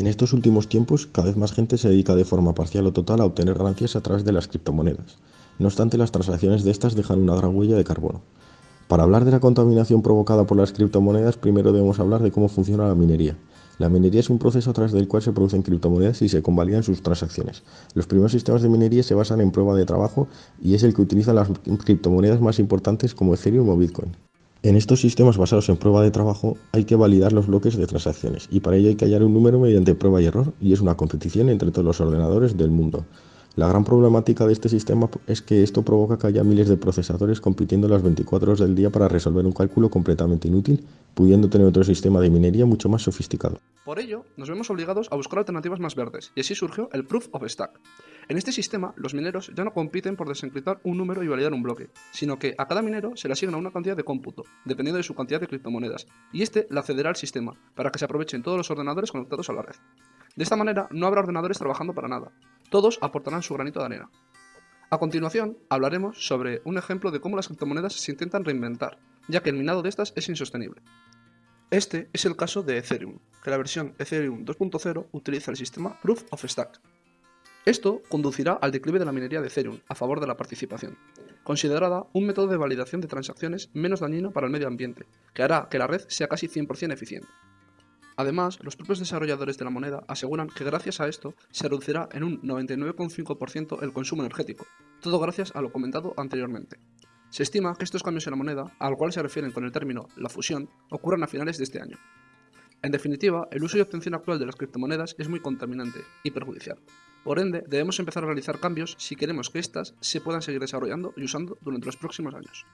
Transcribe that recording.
En estos últimos tiempos, cada vez más gente se dedica de forma parcial o total a obtener ganancias a través de las criptomonedas. No obstante, las transacciones de estas dejan una gran huella de carbono. Para hablar de la contaminación provocada por las criptomonedas, primero debemos hablar de cómo funciona la minería. La minería es un proceso a través del cual se producen criptomonedas y se convalidan sus transacciones. Los primeros sistemas de minería se basan en prueba de trabajo y es el que utiliza las criptomonedas más importantes como Ethereum o Bitcoin. En estos sistemas basados en prueba de trabajo hay que validar los bloques de transacciones y para ello hay que hallar un número mediante prueba y error y es una competición entre todos los ordenadores del mundo. La gran problemática de este sistema es que esto provoca que haya miles de procesadores compitiendo las 24 horas del día para resolver un cálculo completamente inútil, pudiendo tener otro sistema de minería mucho más sofisticado. Por ello, nos vemos obligados a buscar alternativas más verdes, y así surgió el Proof of Stack. En este sistema, los mineros ya no compiten por desencriptar un número y validar un bloque, sino que a cada minero se le asigna una cantidad de cómputo, dependiendo de su cantidad de criptomonedas, y este la cederá al sistema, para que se aprovechen todos los ordenadores conectados a la red. De esta manera, no habrá ordenadores trabajando para nada, todos aportarán su granito de arena. A continuación, hablaremos sobre un ejemplo de cómo las criptomonedas se intentan reinventar, ya que el minado de estas es insostenible. Este es el caso de Ethereum, que la versión Ethereum 2.0 utiliza el sistema Proof of Stack. Esto conducirá al declive de la minería de Ethereum a favor de la participación, considerada un método de validación de transacciones menos dañino para el medio ambiente, que hará que la red sea casi 100% eficiente. Además, los propios desarrolladores de la moneda aseguran que gracias a esto se reducirá en un 99,5% el consumo energético, todo gracias a lo comentado anteriormente. Se estima que estos cambios en la moneda, al cual se refieren con el término la fusión, ocurran a finales de este año. En definitiva, el uso y obtención actual de las criptomonedas es muy contaminante y perjudicial. Por ende, debemos empezar a realizar cambios si queremos que éstas se puedan seguir desarrollando y usando durante los próximos años.